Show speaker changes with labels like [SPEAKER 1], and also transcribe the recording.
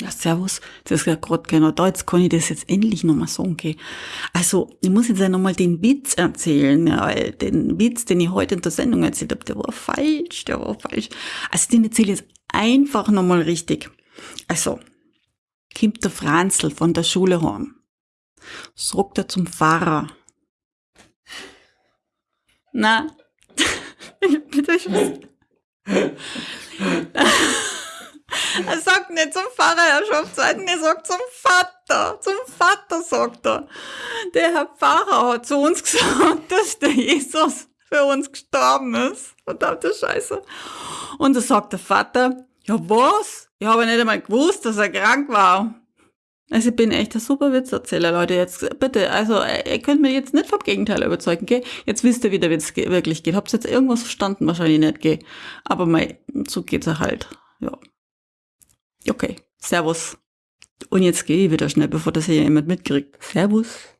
[SPEAKER 1] Servus, das ist ja gerade genau da, jetzt kann ich das jetzt endlich nochmal sagen, gell. Also, ich muss jetzt ja nochmal den Witz erzählen, ja, weil den Witz, den ich heute in der Sendung erzählt habe, der war falsch, der war falsch. Also, den erzähle ich jetzt einfach nochmal richtig. Also, kommt der Franzl von der Schule heim. Sagt er zum Pfarrer. Na, bitte schön. Er sagt nicht zum Pfarrer, er schafft er sagt zum Vater. Zum Vater sagt er. Der Herr Pfarrer hat zu uns gesagt, dass der Jesus für uns gestorben ist. Verdammte Scheiße. Und da sagt der Vater, ja was? Ich habe nicht einmal gewusst, dass er krank war. Also ich bin echt ein super Witzerzähler, Leute. Jetzt bitte, also ihr könnt mir jetzt nicht vom Gegenteil überzeugen, gell? Jetzt wisst ihr, wie der Witz wirklich geht. Habt ihr jetzt irgendwas verstanden? Wahrscheinlich nicht, gell? Aber mein, so geht's ja halt. Okay, Servus. Und jetzt gehe ich wieder schnell, bevor das hier jemand mitkriegt. Servus.